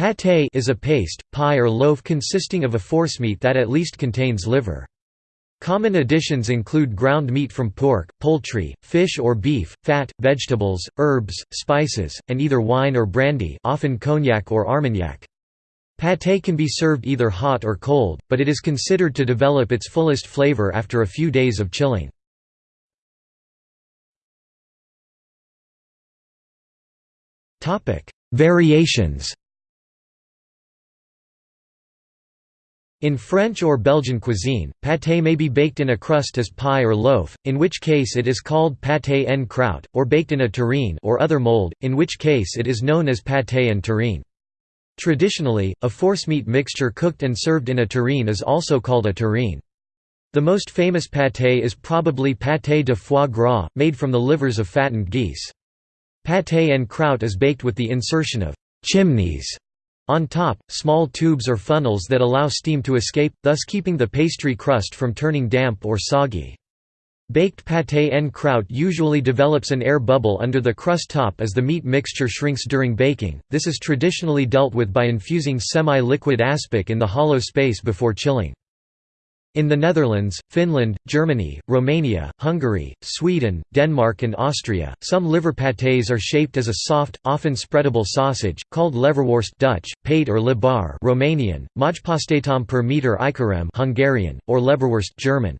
Pâté is a paste, pie or loaf consisting of a forcemeat that at least contains liver. Common additions include ground meat from pork, poultry, fish or beef, fat, vegetables, herbs, spices, and either wine or brandy often cognac or armagnac. Pâté can be served either hot or cold, but it is considered to develop its fullest flavor after a few days of chilling. Variations In French or Belgian cuisine, pâté may be baked in a crust as pie or loaf, in which case it is called pâté en croûte, or baked in a terrine or other mold, in which case it is known as pâté en terrine. Traditionally, a forcemeat mixture cooked and served in a terrine is also called a terrine. The most famous pâté is probably pâté de foie gras, made from the livers of fattened geese. Pâté en croûte is baked with the insertion of chimneys on top, small tubes or funnels that allow steam to escape, thus keeping the pastry crust from turning damp or soggy. Baked pâté en croûte usually develops an air bubble under the crust top as the meat mixture shrinks during baking, this is traditionally dealt with by infusing semi-liquid aspic in the hollow space before chilling. In the Netherlands, Finland, Germany, Romania, Hungary, Sweden, Denmark and Austria, some liver pâtés are shaped as a soft, often spreadable sausage, called leverworst Dutch, pate or libar Romanian, Majpastetam per meter Ikarem Hungarian, or Leberwurst German.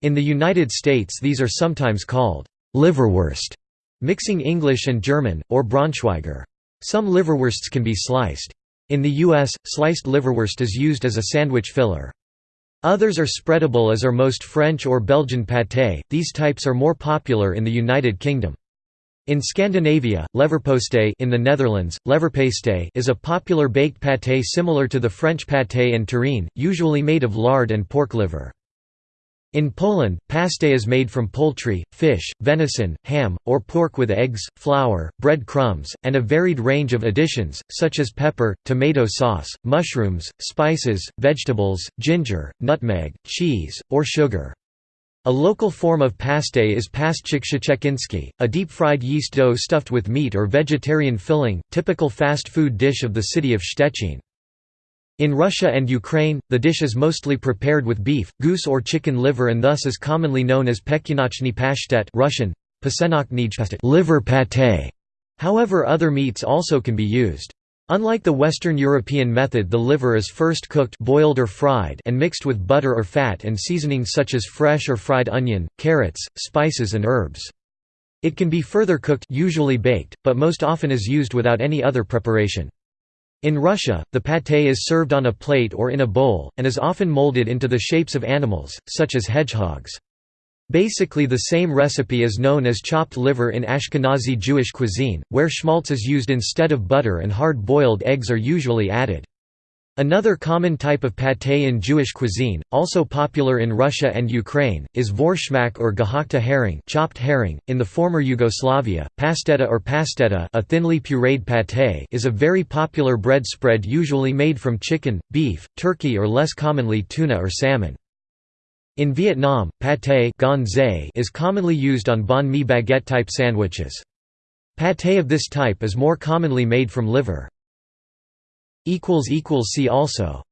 In the United States these are sometimes called liverwurst, mixing English and German, or Braunschweiger. Some liverwursts can be sliced. In the U.S., sliced liverwurst is used as a sandwich filler. Others are spreadable as are most French or Belgian pâté, these types are more popular in the United Kingdom. In Scandinavia, leverpostej in the Netherlands, leverpastei is a popular baked pâté similar to the French pâté and terrine, usually made of lard and pork liver. In Poland, pastej is made from poultry, fish, venison, ham, or pork with eggs, flour, bread crumbs, and a varied range of additions, such as pepper, tomato sauce, mushrooms, spices, vegetables, ginger, nutmeg, cheese, or sugar. A local form of pastej is pasztecik szczeciński, a deep-fried yeast dough stuffed with meat or vegetarian filling, typical fast food dish of the city of Szczecin. In Russia and Ukraine, the dish is mostly prepared with beef, goose or chicken liver and thus is commonly known as pechyonochny pashtet Russian, liver pâté. However other meats also can be used. Unlike the Western European method the liver is first cooked boiled or fried and mixed with butter or fat and seasonings such as fresh or fried onion, carrots, spices and herbs. It can be further cooked usually baked, but most often is used without any other preparation. In Russia, the pâté is served on a plate or in a bowl, and is often molded into the shapes of animals, such as hedgehogs. Basically the same recipe is known as chopped liver in Ashkenazi Jewish cuisine, where schmaltz is used instead of butter and hard-boiled eggs are usually added. Another common type of pâté in Jewish cuisine, also popular in Russia and Ukraine, is vorshmak or gehackte herring, chopped herring. In the former Yugoslavia, pasteta or pasteta, a thinly pureed pâté, is a very popular bread spread usually made from chicken, beef, turkey or less commonly tuna or salmon. In Vietnam, pâté is commonly used on banh mi baguette type sandwiches. Pâté of this type is more commonly made from liver. See also